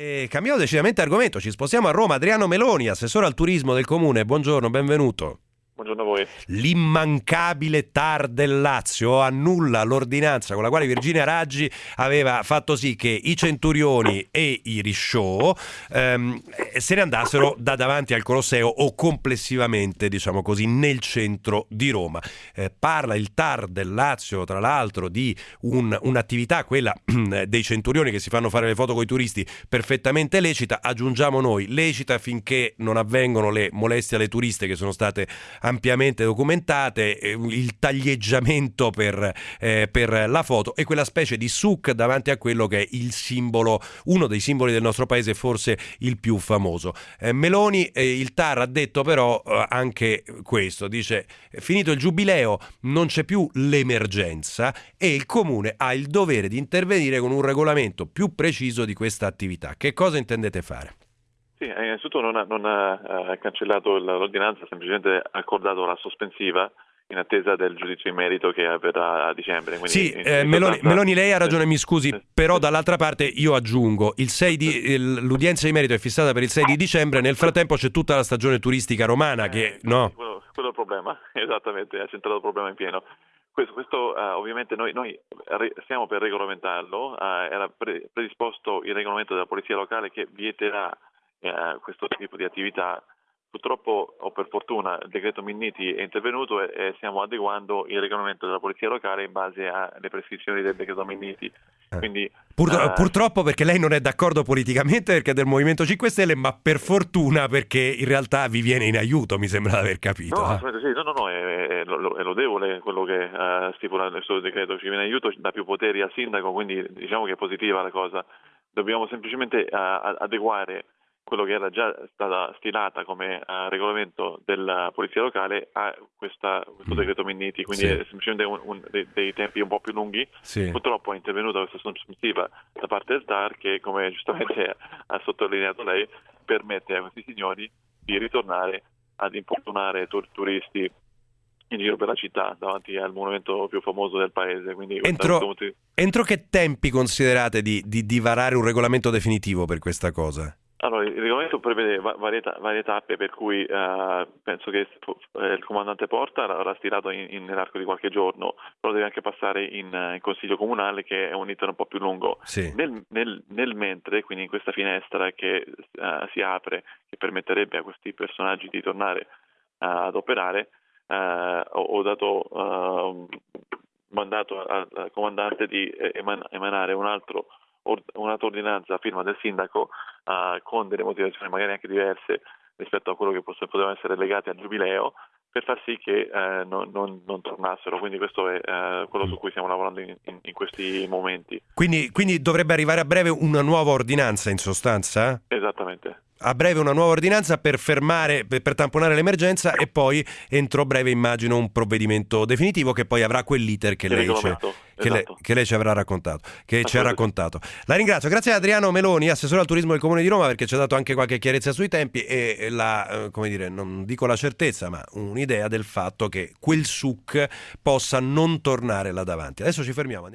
E cambiamo decisamente argomento, ci spostiamo a Roma. Adriano Meloni, assessore al turismo del comune, buongiorno, benvenuto. Buongiorno a voi. L'immancabile TAR del Lazio annulla l'ordinanza con la quale Virginia Raggi aveva fatto sì che i Centurioni e i Risciò ehm, se ne andassero da davanti al Colosseo o complessivamente, diciamo così, nel centro di Roma. Eh, parla il TAR del Lazio, tra l'altro, di un, un'attività, quella dei Centurioni che si fanno fare le foto con i turisti, perfettamente lecita. Aggiungiamo noi, lecita finché non avvengono le molestie alle turiste che sono state ampiamente documentate, eh, il taglieggiamento per, eh, per, la foto e quella specie di suc davanti a quello che è il simbolo, uno dei simboli del nostro paese, forse il più famoso. Eh, Meloni, eh, il TAR ha detto però eh, anche questo, dice finito il giubileo non c'è più l'emergenza e il comune ha il dovere di intervenire con un regolamento più preciso di questa attività. Che cosa intendete fare? Sì, eh, innanzitutto non ha, non ha eh, cancellato l'ordinanza, ha semplicemente accordato la sospensiva in attesa del giudizio in merito che avverrà a dicembre. sì, eh, Meloni. Meloni, lei ha ragione, mi scusi, però dall'altra parte io aggiungo, di, il, l'udienza di merito è fissata per il 6 di dicembre, nel frattempo c'è tutta la stagione turistica romana eh, che... No? Quello, quello è il problema, esattamente, ha centrato il problema in pieno. Questo, questo uh, ovviamente noi, noi, stiamo per regolamentarlo, uh, era pre- predisposto il regolamento della polizia locale che vieterà eh, questo tipo di attività. Purtroppo o per fortuna il decreto Minniti è intervenuto e, e, stiamo adeguando il regolamento della polizia locale in base alle prescrizioni del decreto Minniti. Eh. Quindi, Pur, uh, purtroppo perché lei non è d'accordo politicamente perché è del Movimento 5 Stelle, ma per fortuna perché in realtà vi viene in aiuto, mi sembra di aver capito. No, eh. sì, no, no, no, è, è, è lodevole quello che uh, stipula questo decreto, ci viene in aiuto, dà più poteri al sindaco, quindi diciamo che è positiva la cosa. Dobbiamo semplicemente uh, adeguare quello che era già stata stilata come uh, regolamento della polizia locale a questa, questo mm. decreto Minniti, quindi sì. è semplicemente un, un, dei, dei, tempi un po' più lunghi. Sì. Purtroppo è intervenuta questa sospensiva da parte del TAR che, come giustamente ha sottolineato lei, permette a questi signori di ritornare ad importunare tur- turisti in giro per la città davanti al monumento più famoso del paese. Entro, entro, che tempi considerate di, di, di varare un regolamento definitivo per questa cosa? Il regolamento prevede varie, varie tappe per cui eh, penso che eh, il comandante Porta l'avrà stilato in, in, nell'arco di qualche giorno, però deve anche passare in, in consiglio comunale che è un iter un po' più lungo. Sì. Nel, nel, nel, mentre, quindi in questa finestra che uh, si apre, che permetterebbe a questi personaggi di tornare uh, ad operare, uh, ho, ho, dato mandato al, al comandante di eman- emanare un altro un'altra ordinanza a firma del sindaco uh, con delle motivazioni magari anche diverse rispetto a quello che potevano essere legate al giubileo per far sì che eh, non, non, non, tornassero. Quindi questo è eh, quello su cui stiamo lavorando in, in, in questi momenti. Quindi, quindi, dovrebbe arrivare a breve una nuova ordinanza in sostanza? Esattamente a breve una nuova ordinanza per fermare, per, per, tamponare l'emergenza e poi entro breve immagino un provvedimento definitivo che poi avrà quell'iter che, lei, che, esatto. lei, che lei, ci avrà raccontato, che ci ha raccontato. La ringrazio, grazie a Adriano Meloni, assessore al turismo del Comune di Roma perché ci ha dato anche qualche chiarezza sui tempi e la, eh, come dire, non dico la certezza ma un'idea del fatto che quel SUC possa non tornare là davanti. Adesso ci fermiamo, andiamo.